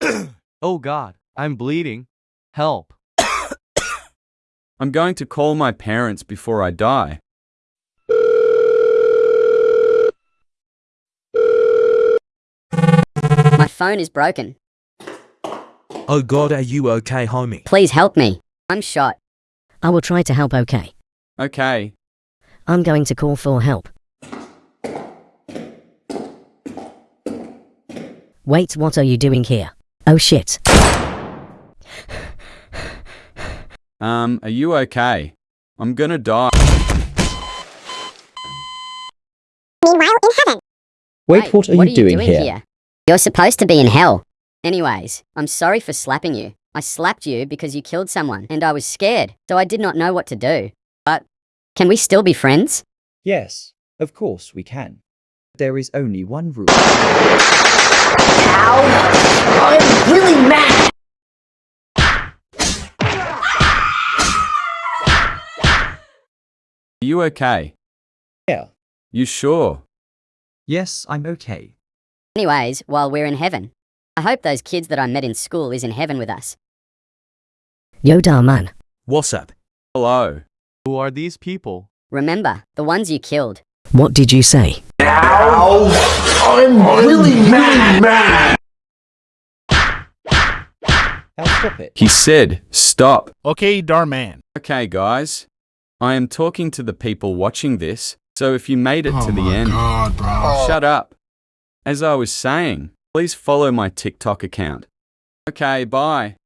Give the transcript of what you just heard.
oh god, I'm bleeding. Help. I'm going to call my parents before I die. My phone is broken. Oh god, are you okay, homie? Please help me. I'm shot. I will try to help, okay? Okay, I'm going to call for help. Wait, what are you doing here? Oh shit. um, are you okay? I'm gonna die. Meanwhile, in heaven. Wait, what are you doing, here? You're supposed to be in hell. Anyways, I'm sorry for slapping you. I slapped you because you killed someone, and I was scared, so I did not know what to do. But can we still be friends? Yes, of course we can. There is only one rule. I'm Are you okay? Yeah. You sure? Yes, I'm okay. Anyways, while we're in heaven, I hope those kids that I met in school is in heaven with us. Yo, da man. What's up? Hello. Who are these people? Remember, the ones you killed. What did you say? Now, I'm really mad. Now stop it. He said, stop. Okay, Darman. Okay, guys. I am talking to the people watching this, so if you made it to the end, shut up. As I was saying, please follow my TikTok account. Okay, bye.